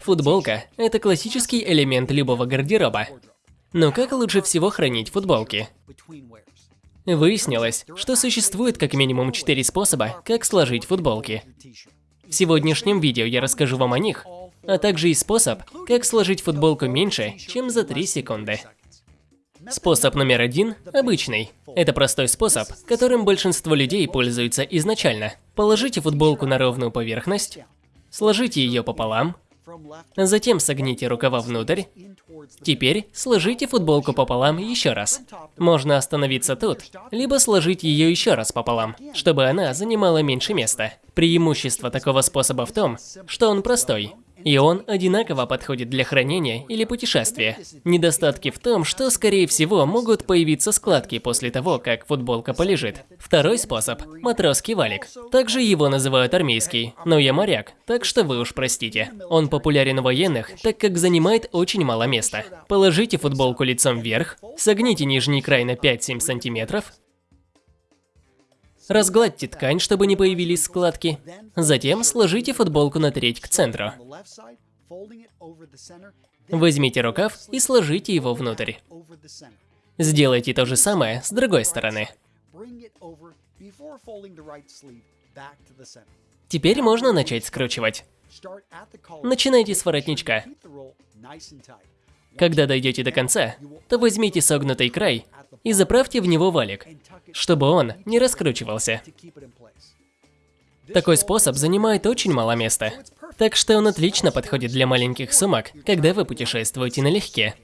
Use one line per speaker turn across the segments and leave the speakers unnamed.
Футболка – это классический элемент любого гардероба. Но как лучше всего хранить футболки? Выяснилось, что существует как минимум четыре способа, как сложить футболки. В сегодняшнем видео я расскажу вам о них, а также и способ, как сложить футболку меньше, чем за 3 секунды. Способ номер один – обычный. Это простой способ, которым большинство людей пользуются изначально. Положите футболку на ровную поверхность, сложите ее пополам, затем согните рукава внутрь. Теперь сложите футболку пополам еще раз. Можно остановиться тут, либо сложить ее еще раз пополам, чтобы она занимала меньше места. Преимущество такого способа в том, что он простой. И он одинаково подходит для хранения или путешествия. Недостатки в том, что, скорее всего, могут появиться складки после того, как футболка полежит. Второй способ – матросский валик. Также его называют армейский, но я моряк, так что вы уж простите. Он популярен у военных, так как занимает очень мало места. Положите футболку лицом вверх, согните нижний край на 5-7 сантиметров, Разгладьте ткань, чтобы не появились складки. Затем сложите футболку на треть к центру. Возьмите рукав и сложите его внутрь. Сделайте то же самое с другой стороны. Теперь можно начать скручивать. Начинайте с воротничка. Когда дойдете до конца, то возьмите согнутый край и заправьте в него валик, чтобы он не раскручивался. Такой способ занимает очень мало места, так что он отлично подходит для маленьких сумок, когда вы путешествуете налегке.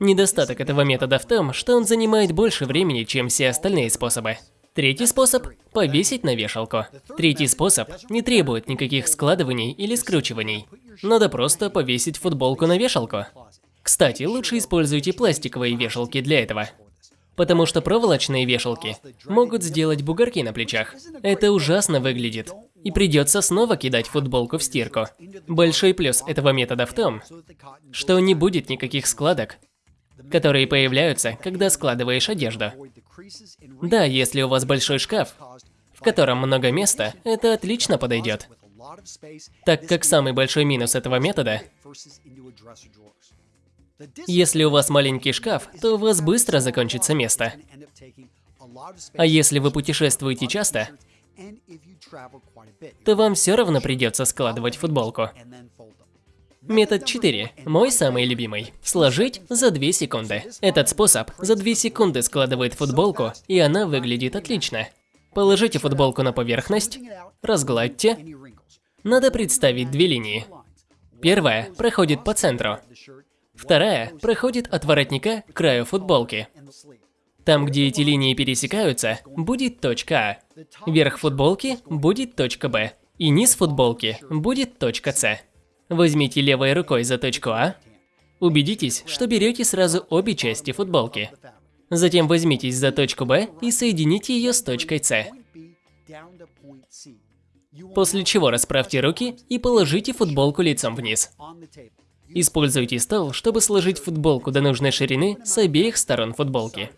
Недостаток этого метода в том, что он занимает больше времени, чем все остальные способы. Третий способ – повесить на вешалку. Третий способ не требует никаких складываний или скручиваний. Надо просто повесить футболку на вешалку. Кстати, лучше используйте пластиковые вешалки для этого. Потому что проволочные вешалки могут сделать бугорки на плечах. Это ужасно выглядит. И придется снова кидать футболку в стирку. Большой плюс этого метода в том, что не будет никаких складок, которые появляются, когда складываешь одежду. Да, если у вас большой шкаф, в котором много места, это отлично подойдет. Так как самый большой минус этого метода если у вас маленький шкаф, то у вас быстро закончится место. А если вы путешествуете часто, то вам все равно придется складывать футболку. Метод 4. Мой самый любимый. Сложить за 2 секунды. Этот способ за 2 секунды складывает футболку, и она выглядит отлично. Положите футболку на поверхность, разгладьте. Надо представить две линии. Первая проходит по центру, Вторая проходит от воротника к краю футболки. Там, где эти линии пересекаются, будет точка А. Верх футболки будет точка Б. И низ футболки будет точка С. Возьмите левой рукой за точку А. Убедитесь, что берете сразу обе части футболки. Затем возьмитесь за точку Б и соедините ее с точкой С. После чего расправьте руки и положите футболку лицом вниз. Используйте стол, чтобы сложить футболку до нужной ширины с обеих сторон футболки.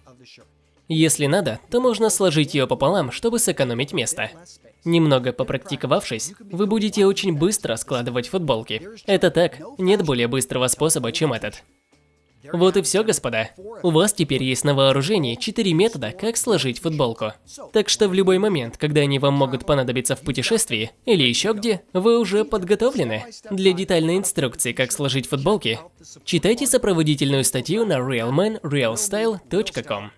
Если надо, то можно сложить ее пополам, чтобы сэкономить место. Немного попрактиковавшись, вы будете очень быстро складывать футболки. Это так, нет более быстрого способа, чем этот. Вот и все, господа. У вас теперь есть на вооружении 4 метода, как сложить футболку. Так что в любой момент, когда они вам могут понадобиться в путешествии или еще где, вы уже подготовлены. Для детальной инструкции, как сложить футболки, читайте сопроводительную статью на realmanrealstyle.com.